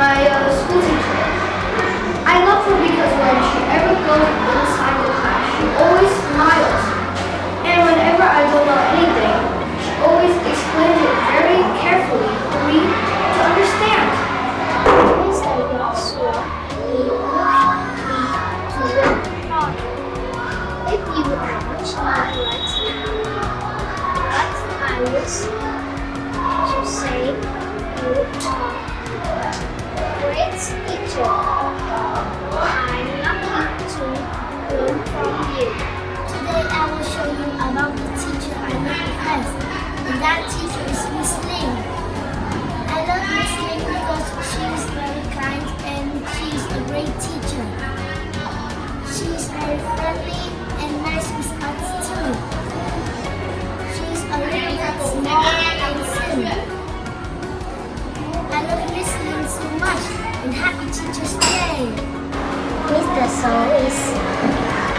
my uh, school teacher. I love her because when she ever goes inside the class, she always smiles. And whenever I don't know anything, she always explains it very carefully for me to understand. Me to. If you much like that teacher is Miss Ling. I love Miss Ling because she is very kind and she is a great teacher. She is very friendly and nice with us too. She is a little bit small and thin. I love Miss Ling so much and happy Teacher's Day. Mr. So is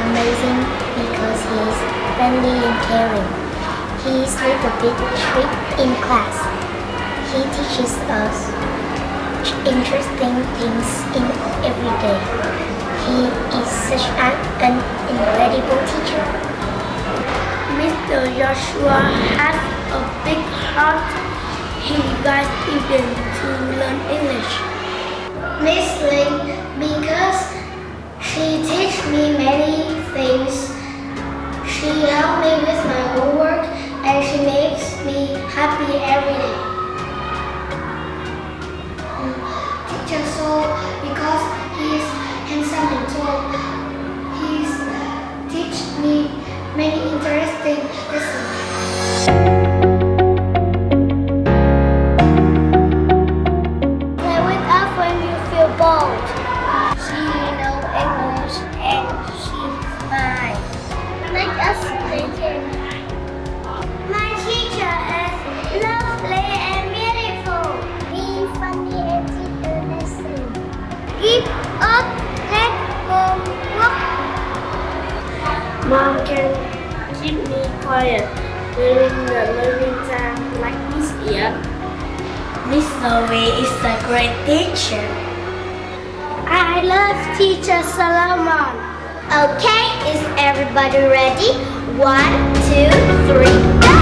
amazing because he is friendly and caring. He is a bit strict in class. He teaches us interesting things in every day. He is such an, an incredible teacher. Mr. Joshua has a big heart. He guides students to learn English. Miss Ling, because she teaches me many things. She helps me with happy every day. Teacher So because he is handsome and tall, he's uh, teach me many interesting lessons. English and she's fine. Make us play Mom can keep me quiet during the learning time like this year. Miss Zoe is a great teacher. I love teacher Solomon. Okay, is everybody ready? One, two, three, go!